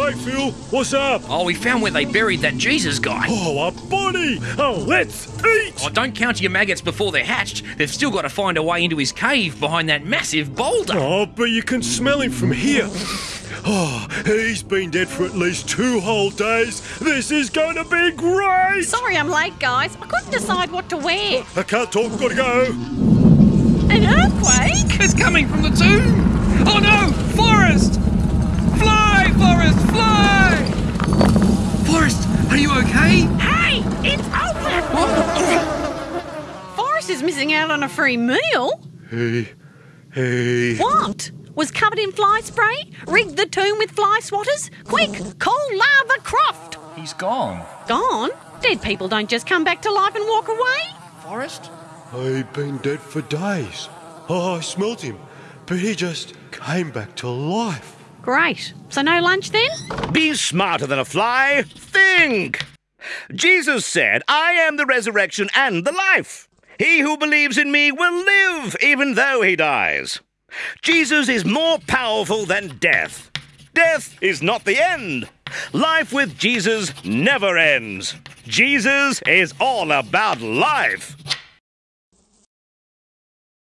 Hey, Phil, what's up? Oh, we found where they buried that Jesus guy. Oh, a body! Oh, let's eat! Oh, don't count your maggots before they're hatched. They've still got to find a way into his cave behind that massive boulder. Oh, but you can smell him from here. Oh, he's been dead for at least two whole days. This is going to be great! Sorry I'm late, guys. I couldn't decide what to wear. I can't talk, gotta go. An earthquake? It's coming from the tomb. Is missing out on a free meal. Hey, hey. What? Was covered in fly spray? Rigged the tomb with fly swatters? Quick, call Larva Croft! He's gone. Gone? Dead people don't just come back to life and walk away. Forrest? He'd been dead for days. Oh, I smelt him, but he just came back to life. Great. So no lunch then? Be smarter than a fly. Think. Jesus said, I am the resurrection and the life. He who believes in me will live even though he dies. Jesus is more powerful than death. Death is not the end. Life with Jesus never ends. Jesus is all about life.